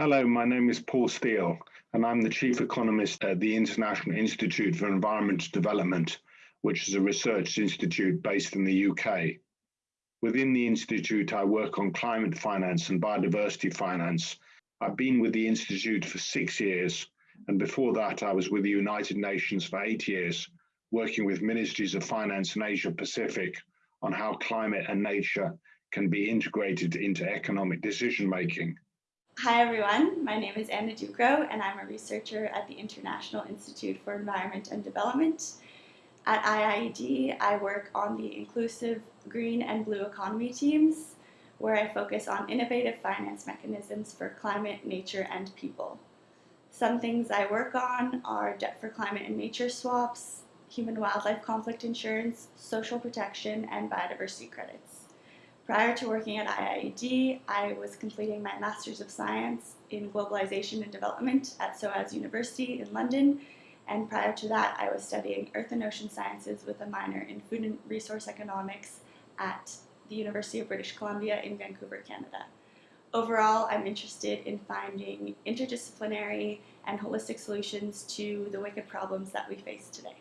Hello, my name is Paul Steele, and I'm the Chief Economist at the International Institute for Environment Development, which is a research institute based in the UK. Within the Institute, I work on climate finance and biodiversity finance. I've been with the Institute for six years, and before that, I was with the United Nations for eight years, working with ministries of finance in Asia Pacific on how climate and nature can be integrated into economic decision making. Hi everyone, my name is Anna Ducro and I'm a researcher at the International Institute for Environment and Development. At IIED, I work on the inclusive green and blue economy teams where I focus on innovative finance mechanisms for climate, nature, and people. Some things I work on are debt for climate and nature swaps, human-wildlife conflict insurance, social protection, and biodiversity credits. Prior to working at IIED, I was completing my Masters of Science in Globalization and Development at SOAS University in London, and prior to that, I was studying Earth and Ocean Sciences with a minor in Food and Resource Economics at the University of British Columbia in Vancouver, Canada. Overall, I'm interested in finding interdisciplinary and holistic solutions to the wicked problems that we face today.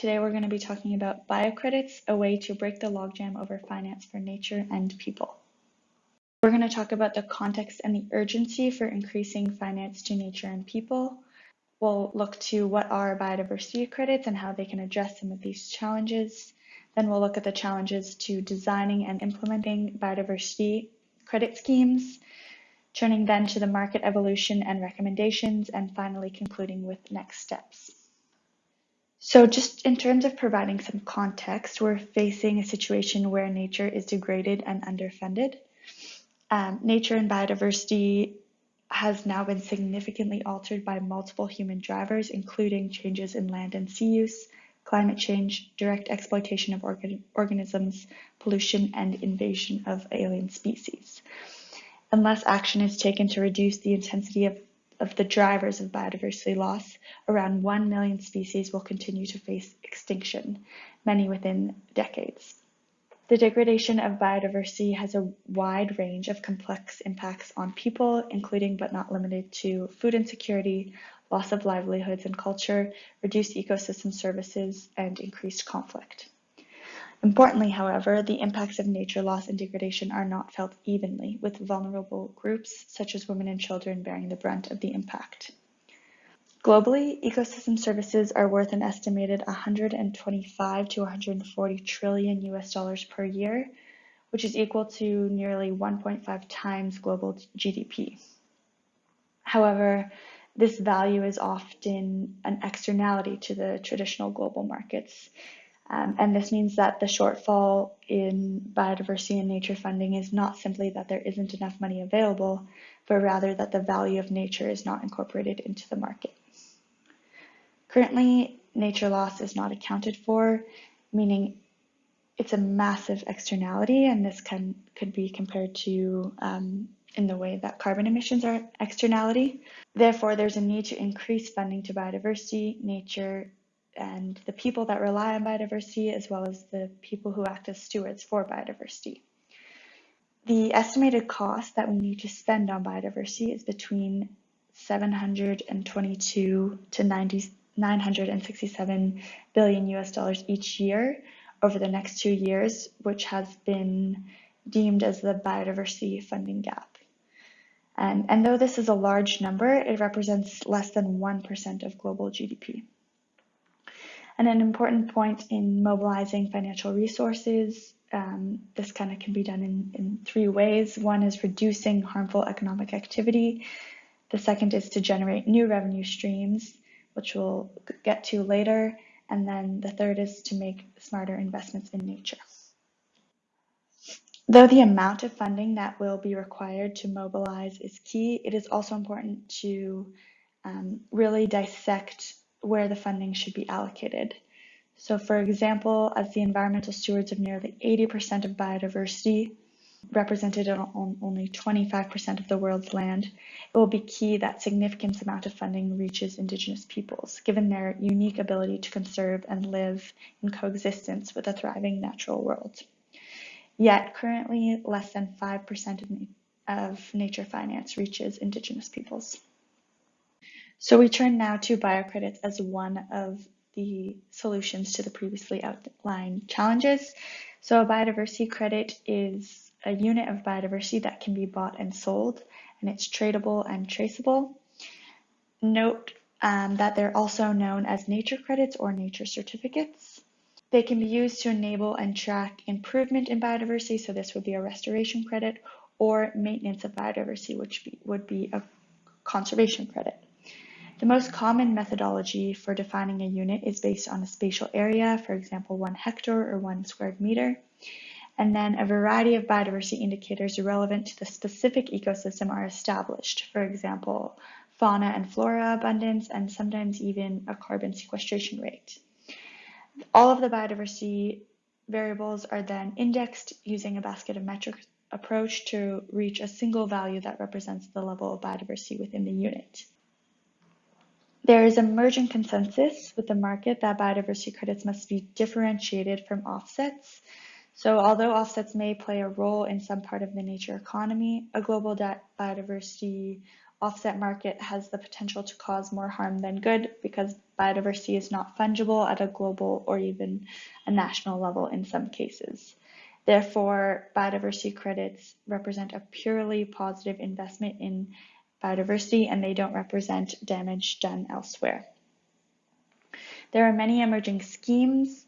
Today we're going to be talking about biocredits, a way to break the logjam over finance for nature and people. We're going to talk about the context and the urgency for increasing finance to nature and people. We'll look to what are biodiversity credits and how they can address some of these challenges. Then we'll look at the challenges to designing and implementing biodiversity credit schemes, turning then to the market evolution and recommendations, and finally concluding with next steps. So just in terms of providing some context, we're facing a situation where nature is degraded and underfunded. Um, nature and biodiversity has now been significantly altered by multiple human drivers, including changes in land and sea use, climate change, direct exploitation of organ organisms, pollution, and invasion of alien species. Unless action is taken to reduce the intensity of of the drivers of biodiversity loss, around 1 million species will continue to face extinction, many within decades. The degradation of biodiversity has a wide range of complex impacts on people, including but not limited to food insecurity, loss of livelihoods and culture, reduced ecosystem services, and increased conflict. Importantly, however, the impacts of nature loss and degradation are not felt evenly, with vulnerable groups such as women and children bearing the brunt of the impact. Globally, ecosystem services are worth an estimated 125 to 140 trillion US dollars per year, which is equal to nearly 1.5 times global GDP. However, this value is often an externality to the traditional global markets, um, and this means that the shortfall in biodiversity and nature funding is not simply that there isn't enough money available, but rather that the value of nature is not incorporated into the market. Currently, nature loss is not accounted for, meaning it's a massive externality, and this can could be compared to um, in the way that carbon emissions are an externality. Therefore, there's a need to increase funding to biodiversity, nature, and the people that rely on biodiversity, as well as the people who act as stewards for biodiversity. The estimated cost that we need to spend on biodiversity is between 722 to 90, 967 billion US dollars each year over the next two years, which has been deemed as the biodiversity funding gap. And, and though this is a large number, it represents less than 1% of global GDP. And an important point in mobilizing financial resources, um, this kind of can be done in, in three ways. One is reducing harmful economic activity. The second is to generate new revenue streams, which we'll get to later. And then the third is to make smarter investments in nature. Though the amount of funding that will be required to mobilize is key, it is also important to um, really dissect where the funding should be allocated. So for example, as the environmental stewards of nearly 80% of biodiversity, represented on only 25% of the world's land, it will be key that significant amount of funding reaches Indigenous peoples, given their unique ability to conserve and live in coexistence with a thriving natural world. Yet currently less than 5% of of nature finance reaches Indigenous peoples. So we turn now to biocredits as one of the solutions to the previously outlined challenges. So a biodiversity credit is a unit of biodiversity that can be bought and sold, and it's tradable and traceable. Note um, that they're also known as nature credits or nature certificates. They can be used to enable and track improvement in biodiversity, so this would be a restoration credit, or maintenance of biodiversity, which be, would be a conservation credit. The most common methodology for defining a unit is based on a spatial area, for example, one hectare or one square meter. And then a variety of biodiversity indicators relevant to the specific ecosystem are established. For example, fauna and flora abundance, and sometimes even a carbon sequestration rate. All of the biodiversity variables are then indexed using a basket of metrics approach to reach a single value that represents the level of biodiversity within the unit. There is emerging consensus with the market that biodiversity credits must be differentiated from offsets. So although offsets may play a role in some part of the nature economy, a global biodiversity offset market has the potential to cause more harm than good because biodiversity is not fungible at a global or even a national level in some cases. Therefore, biodiversity credits represent a purely positive investment in biodiversity and they don't represent damage done elsewhere. There are many emerging schemes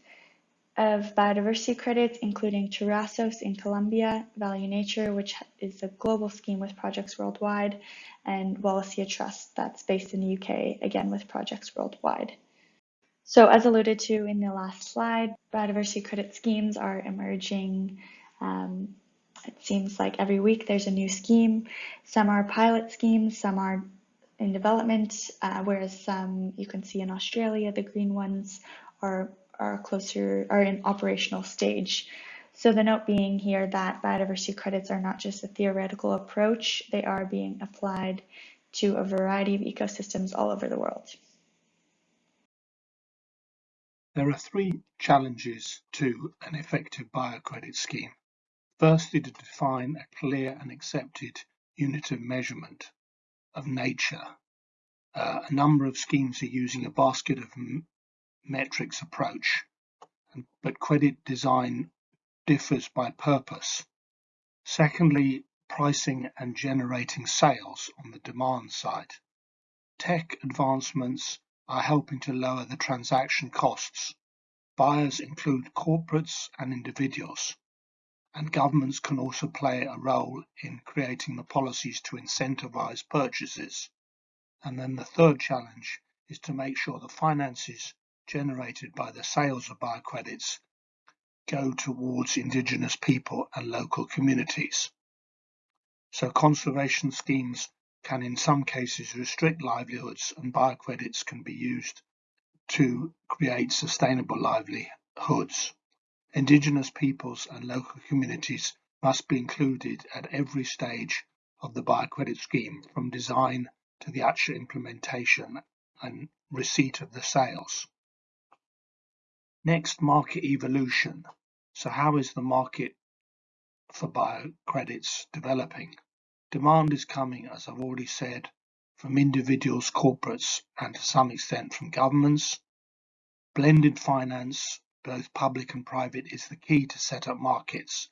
of biodiversity credits, including Terrasos in Colombia, Value Nature, which is a global scheme with projects worldwide, and Wallacea Trust, that's based in the UK, again with projects worldwide. So as alluded to in the last slide, biodiversity credit schemes are emerging um, it seems like every week there's a new scheme. Some are pilot schemes, some are in development, uh, whereas some you can see in Australia, the green ones are, are closer, are in operational stage. So the note being here that biodiversity credits are not just a theoretical approach, they are being applied to a variety of ecosystems all over the world. There are three challenges to an effective biocredit scheme. Firstly, to define a clear and accepted unit of measurement of nature. Uh, a number of schemes are using a basket of metrics approach, but credit design differs by purpose. Secondly, pricing and generating sales on the demand side. Tech advancements are helping to lower the transaction costs. Buyers include corporates and individuals and governments can also play a role in creating the policies to incentivize purchases. And then the third challenge is to make sure the finances generated by the sales of biocredits go towards indigenous people and local communities. So conservation schemes can in some cases restrict livelihoods and biocredits can be used to create sustainable livelihoods. Indigenous peoples and local communities must be included at every stage of the biocredit scheme, from design to the actual implementation and receipt of the sales. Next, market evolution. So how is the market for biocredits developing? Demand is coming, as I've already said, from individuals, corporates, and to some extent from governments. Blended finance both public and private, is the key to set up markets.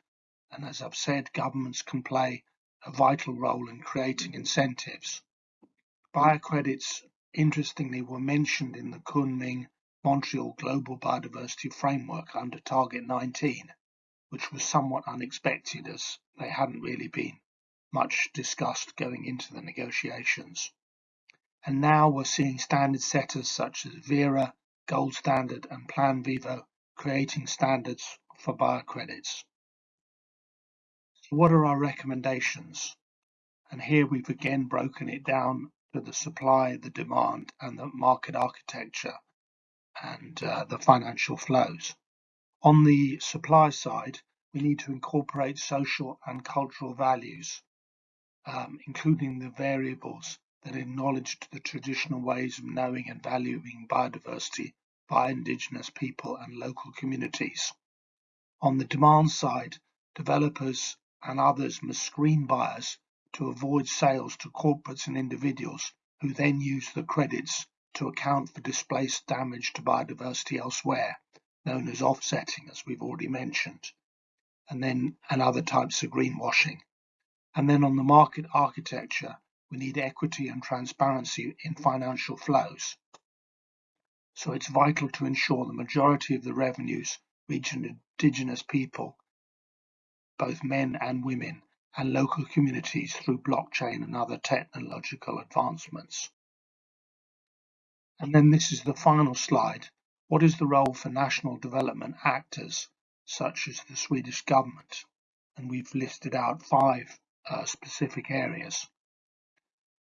And as I've said, governments can play a vital role in creating incentives. Biocredits, interestingly, were mentioned in the Kunming Montreal Global Biodiversity Framework under Target 19, which was somewhat unexpected as they hadn't really been much discussed going into the negotiations. And now we're seeing standard setters such as Verra, Gold Standard, and Plan Vivo creating standards for biocredits. So what are our recommendations? And here we've again broken it down to the supply, the demand, and the market architecture and uh, the financial flows. On the supply side, we need to incorporate social and cultural values, um, including the variables that acknowledge the traditional ways of knowing and valuing biodiversity by Indigenous people and local communities. On the demand side, developers and others must screen buyers to avoid sales to corporates and individuals who then use the credits to account for displaced damage to biodiversity elsewhere, known as offsetting, as we've already mentioned, and then and other types of greenwashing. And then on the market architecture, we need equity and transparency in financial flows. So it's vital to ensure the majority of the revenues reach indigenous people, both men and women, and local communities through blockchain and other technological advancements. And then this is the final slide. What is the role for national development actors, such as the Swedish government? And we've listed out five uh, specific areas.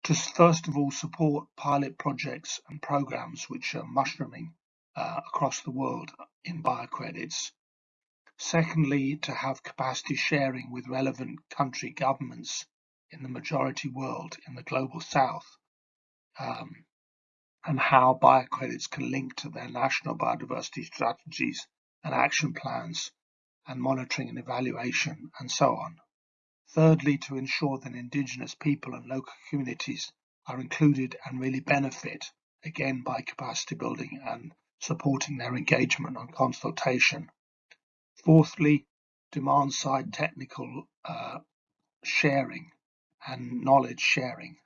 To first of all support pilot projects and programs which are mushrooming uh, across the world in biocredits Secondly, to have capacity sharing with relevant country governments in the majority world in the global south, um, and how biocredits can link to their national biodiversity strategies and action plans and monitoring and evaluation and so on. Thirdly, to ensure that Indigenous people and local communities are included and really benefit, again by capacity building and supporting their engagement and consultation. Fourthly, demand side technical uh, sharing and knowledge sharing.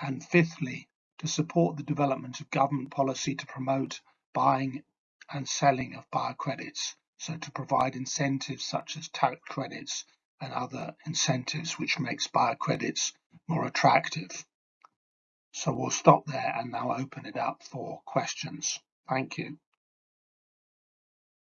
And fifthly, to support the development of government policy to promote buying and selling of biocredits, so to provide incentives such as tax credits and other incentives which makes biocredits more attractive. So we'll stop there and now open it up for questions. Thank you.